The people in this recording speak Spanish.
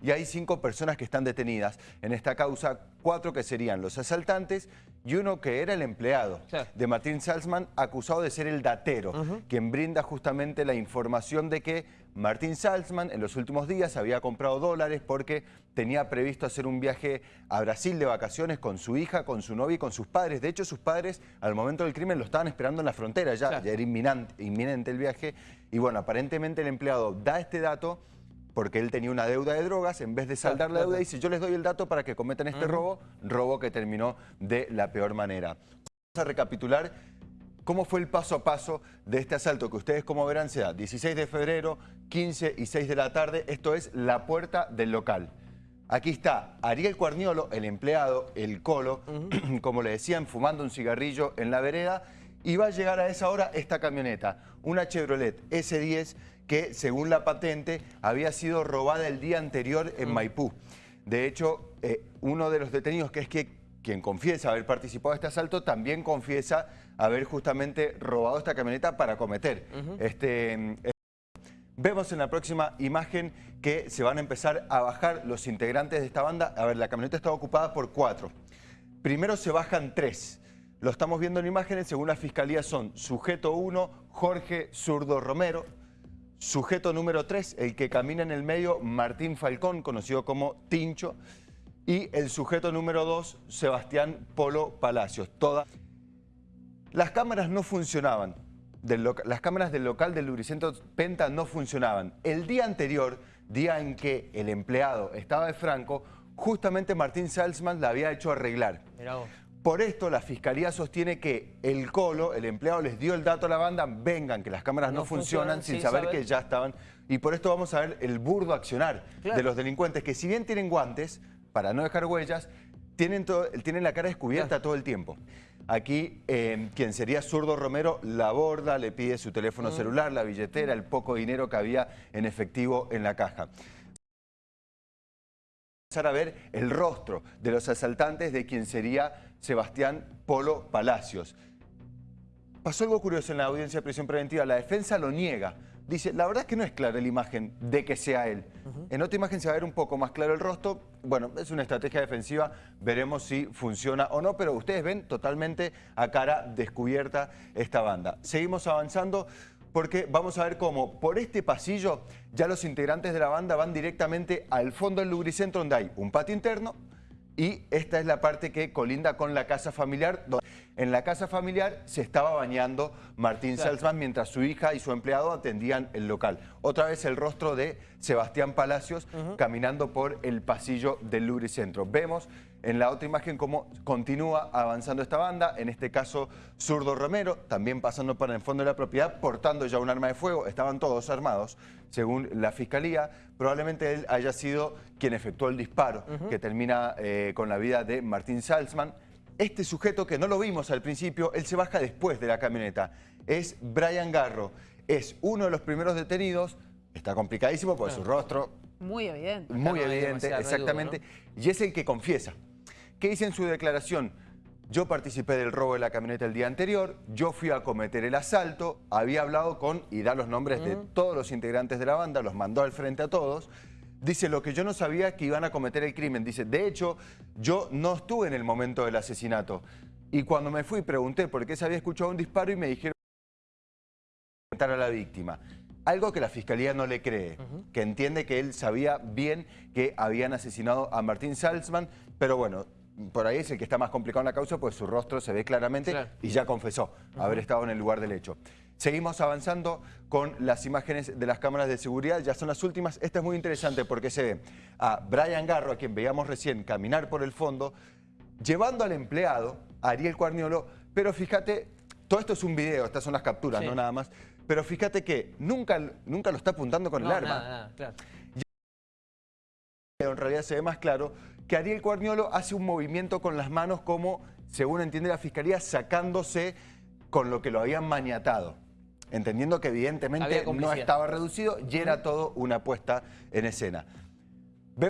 y hay cinco personas que están detenidas. En esta causa, cuatro que serían los asaltantes y uno que era el empleado de Martín Salzman, acusado de ser el datero, quien brinda justamente la información de que Martín Salzman en los últimos días había comprado dólares porque tenía previsto hacer un viaje a Brasil de vacaciones con su hija, con su novia y con sus padres. De hecho, sus padres al momento del crimen lo estaban esperando en la frontera, ya, ya era inminente, inminente el viaje. Y bueno, aparentemente el empleado da este dato porque él tenía una deuda de drogas, en vez de saldar la deuda, dice yo les doy el dato para que cometan este robo, robo que terminó de la peor manera. Vamos a recapitular cómo fue el paso a paso de este asalto, que ustedes como verán se da 16 de febrero, 15 y 6 de la tarde, esto es la puerta del local. Aquí está Ariel Cuarniolo, el empleado, el colo, como le decían, fumando un cigarrillo en la vereda, y va a llegar a esa hora esta camioneta, una Chevrolet S10 que según la patente había sido robada el día anterior en mm. Maipú. De hecho, eh, uno de los detenidos, que es que quien confiesa haber participado de este asalto, también confiesa haber justamente robado esta camioneta para cometer este... Eh, vemos en la próxima imagen que se van a empezar a bajar los integrantes de esta banda. A ver, la camioneta está ocupada por cuatro. Primero se bajan tres. Lo estamos viendo en imágenes, según la Fiscalía son sujeto 1, Jorge Zurdo Romero, Sujeto número 3, el que camina en el medio, Martín Falcón, conocido como Tincho. Y el sujeto número 2, Sebastián Polo Palacios. Todas. Las cámaras no funcionaban. las cámaras del local del Lubricentro Penta no funcionaban. El día anterior, día en que el empleado estaba de Franco, justamente Martín Salzman la había hecho arreglar. Por esto la Fiscalía sostiene que el Colo, el empleado, les dio el dato a la banda, vengan, que las cámaras no, funcionan, sin saber, que ya estaban. Y por esto vamos a ver el burdo accionar de los delincuentes, que si bien tienen guantes, para no dejar huellas, tienen, tienen la cara descubierta todo el tiempo. Aquí, eh, quien sería Zurdo Romero, la aborda, le pide su teléfono mm. celular, la billetera, el poco dinero que había en efectivo en la caja a ver el rostro de los asaltantes de quien sería Sebastián Polo Palacios. Pasó algo curioso en la audiencia de prisión preventiva. La defensa lo niega. Dice, la verdad es que no es clara la imagen de que sea él. En otra imagen se va a ver un poco más claro el rostro. Bueno, es una estrategia defensiva. Veremos si funciona o no. Pero ustedes ven totalmente a cara descubierta esta banda. Seguimos avanzando porque vamos a ver cómo por este pasillo ya los integrantes de la banda van directamente al fondo del lubricentro donde hay un patio interno y esta es la parte que colinda con la casa familiar. En la casa familiar se estaba bañando Martín Salzman mientras su hija y su empleado atendían el local. Otra vez el rostro de Sebastián Palacios caminando por el pasillo del lubricentro. Vemos en la otra imagen cómo continúa avanzando esta banda, en este caso Zurdo Romero, también pasando por el fondo de la propiedad, portando ya un arma de fuego, estaban todos armados, según la Fiscalía. Probablemente él haya sido quien efectuó el disparo que termina eh, con la vida de Martín Salzman. Este sujeto que no lo vimos al principio, él se baja después de la camioneta, es Brian Garro, es uno de los primeros detenidos, está complicadísimo por su rostro... Muy evidente. Muy evidente, exactamente, y es el que confiesa. ¿Qué dice en su declaración? Yo participé del robo de la camioneta el día anterior, yo fui a cometer el asalto, había hablado con, y da los nombres de todos los integrantes de la banda, los mandó al frente a todos. Dice, lo que yo no sabía que iban a cometer el crimen. Dice, de hecho, yo no estuve en el momento del asesinato. Y cuando me fui pregunté por qué se había escuchado un disparo y me dijeron a la víctima. Algo que la Fiscalía no le cree, que entiende que él sabía bien que habían asesinado a Martín Salzman, pero bueno, por ahí es el que está más complicado en la causa, pues su rostro se ve claramente y ya confesó haber estado en el lugar del hecho. Seguimos avanzando con las imágenes de las cámaras de seguridad, ya son las últimas. Esta es muy interesante porque se ve a Brian Garro, a quien veíamos recién caminar por el fondo, llevando al empleado, Ariel Cuarniolo, pero fíjate, todo esto es un video, estas son las capturas, no nada más, pero fíjate que nunca, nunca lo está apuntando con el arma. Nada, claro. En realidad se ve más claro que Ariel Cuarniolo hace un movimiento con las manos como, según entiende la Fiscalía, sacándose con lo que lo habían maniatado. Entendiendo que evidentemente no estaba reducido y era todo una puesta en escena.